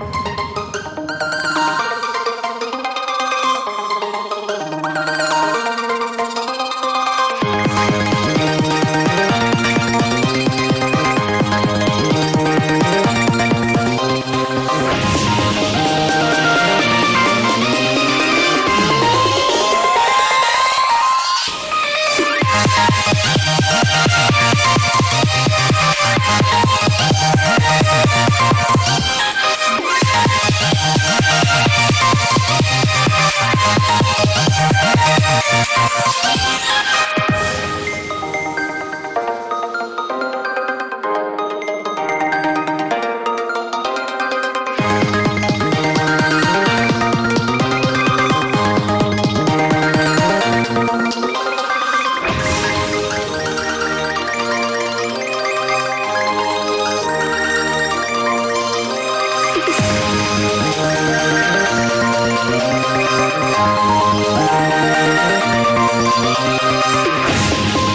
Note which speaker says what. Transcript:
Speaker 1: you We'll be right back.